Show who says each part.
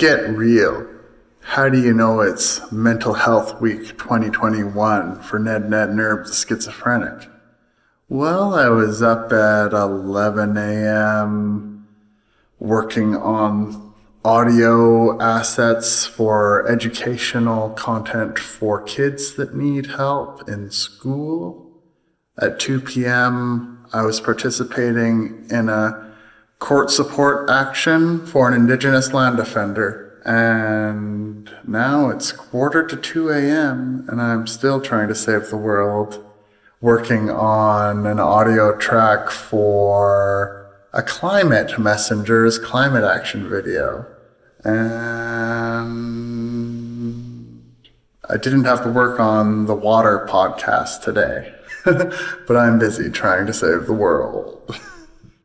Speaker 1: get real. How do you know it's Mental Health Week 2021 for Ned Ned Nerb the schizophrenic? Well, I was up at 11 a.m. working on audio assets for educational content for kids that need help in school. At 2 p.m., I was participating in a court support action for an Indigenous land offender. And now it's quarter to 2 a.m., and I'm still trying to save the world working on an audio track for a climate messengers climate action video. And I didn't have to work on the water podcast today, but I'm busy trying to save the world.